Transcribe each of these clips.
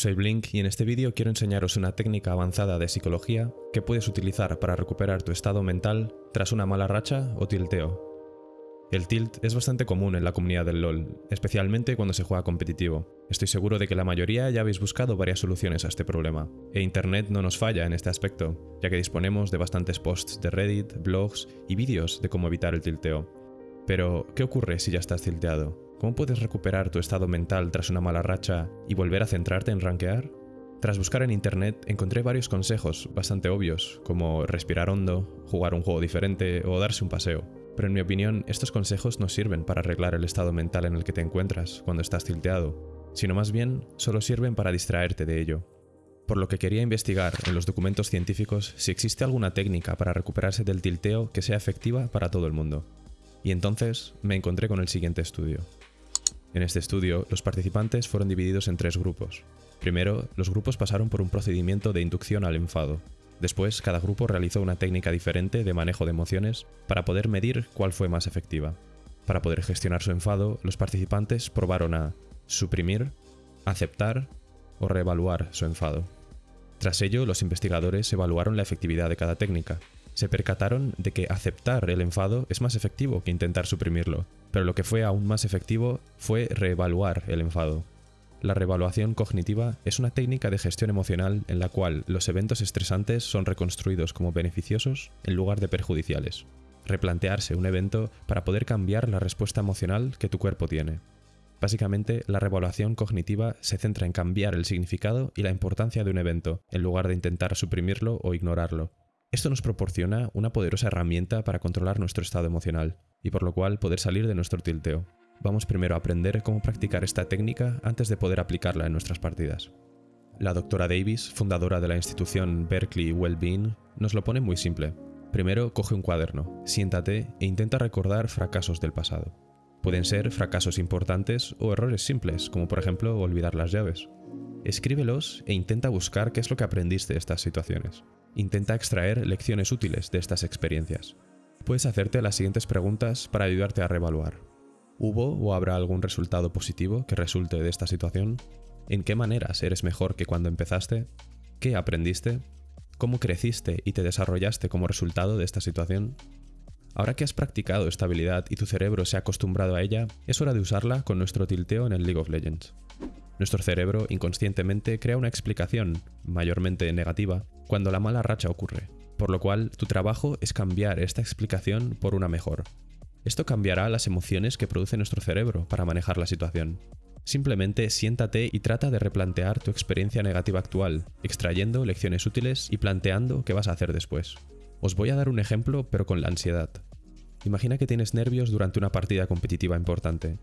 Soy Blink y en este vídeo quiero enseñaros una técnica avanzada de psicología que puedes utilizar para recuperar tu estado mental tras una mala racha o tilteo. El tilt es bastante común en la comunidad del LoL, especialmente cuando se juega competitivo. Estoy seguro de que la mayoría ya habéis buscado varias soluciones a este problema, e Internet no nos falla en este aspecto, ya que disponemos de bastantes posts de Reddit, blogs y vídeos de cómo evitar el tilteo. Pero, ¿qué ocurre si ya estás tilteado? ¿Cómo puedes recuperar tu estado mental tras una mala racha y volver a centrarte en rankear? Tras buscar en internet encontré varios consejos bastante obvios, como respirar hondo, jugar un juego diferente o darse un paseo. Pero en mi opinión, estos consejos no sirven para arreglar el estado mental en el que te encuentras cuando estás tilteado, sino más bien solo sirven para distraerte de ello. Por lo que quería investigar en los documentos científicos si existe alguna técnica para recuperarse del tilteo que sea efectiva para todo el mundo. Y entonces me encontré con el siguiente estudio. En este estudio, los participantes fueron divididos en tres grupos. Primero, los grupos pasaron por un procedimiento de inducción al enfado, Después, cada grupo realizó una técnica diferente de manejo de emociones para poder medir cuál fue más efectiva. Para poder gestionar su enfado, los participantes probaron a suprimir, aceptar o reevaluar su enfado. Tras ello, los investigadores evaluaron la efectividad de cada técnica. Se percataron de que aceptar el enfado es más efectivo que intentar suprimirlo, pero lo que fue aún más efectivo fue reevaluar el enfado. La revaluación cognitiva es una técnica de gestión emocional en la cual los eventos estresantes son reconstruidos como beneficiosos en lugar de perjudiciales. Replantearse un evento para poder cambiar la respuesta emocional que tu cuerpo tiene. Básicamente, la revaluación cognitiva se centra en cambiar el significado y la importancia de un evento, en lugar de intentar suprimirlo o ignorarlo. Esto nos proporciona una poderosa herramienta para controlar nuestro estado emocional, y por lo cual poder salir de nuestro tilteo. Vamos primero a aprender cómo practicar esta técnica antes de poder aplicarla en nuestras partidas. La doctora Davis, fundadora de la institución Berkeley Wellbeing, nos lo pone muy simple. Primero, coge un cuaderno, siéntate e intenta recordar fracasos del pasado. Pueden ser fracasos importantes o errores simples, como por ejemplo olvidar las llaves. Escríbelos e intenta buscar qué es lo que aprendiste de estas situaciones. Intenta extraer lecciones útiles de estas experiencias. Puedes hacerte las siguientes preguntas para ayudarte a reevaluar. ¿Hubo o habrá algún resultado positivo que resulte de esta situación? ¿En qué maneras eres mejor que cuando empezaste? ¿Qué aprendiste? ¿Cómo creciste y te desarrollaste como resultado de esta situación? Ahora que has practicado esta habilidad y tu cerebro se ha acostumbrado a ella, es hora de usarla con nuestro tilteo en el League of Legends. Nuestro cerebro inconscientemente crea una explicación, mayormente negativa, cuando la mala racha ocurre, por lo cual tu trabajo es cambiar esta explicación por una mejor, esto cambiará las emociones que produce nuestro cerebro para manejar la situación. Simplemente siéntate y trata de replantear tu experiencia negativa actual, extrayendo lecciones útiles y planteando qué vas a hacer después. Os voy a dar un ejemplo, pero con la ansiedad. Imagina que tienes nervios durante una partida competitiva importante.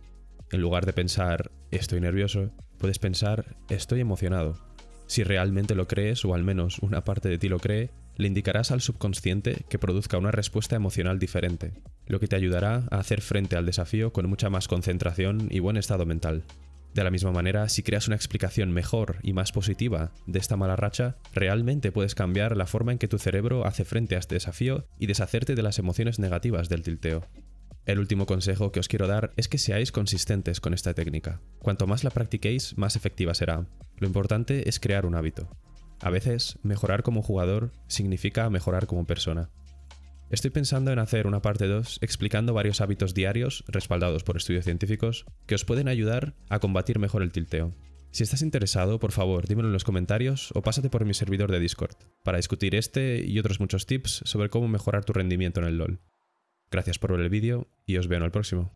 En lugar de pensar, estoy nervioso, puedes pensar, estoy emocionado. Si realmente lo crees, o al menos una parte de ti lo cree, le indicarás al subconsciente que produzca una respuesta emocional diferente, lo que te ayudará a hacer frente al desafío con mucha más concentración y buen estado mental. De la misma manera, si creas una explicación mejor y más positiva de esta mala racha, realmente puedes cambiar la forma en que tu cerebro hace frente a este desafío y deshacerte de las emociones negativas del tilteo. El último consejo que os quiero dar es que seáis consistentes con esta técnica. Cuanto más la practiquéis, más efectiva será. Lo importante es crear un hábito. A veces, mejorar como jugador significa mejorar como persona. Estoy pensando en hacer una parte 2 explicando varios hábitos diarios, respaldados por estudios científicos, que os pueden ayudar a combatir mejor el tilteo. Si estás interesado, por favor, dímelo en los comentarios o pásate por mi servidor de Discord, para discutir este y otros muchos tips sobre cómo mejorar tu rendimiento en el LoL. Gracias por ver el vídeo y os veo en el próximo.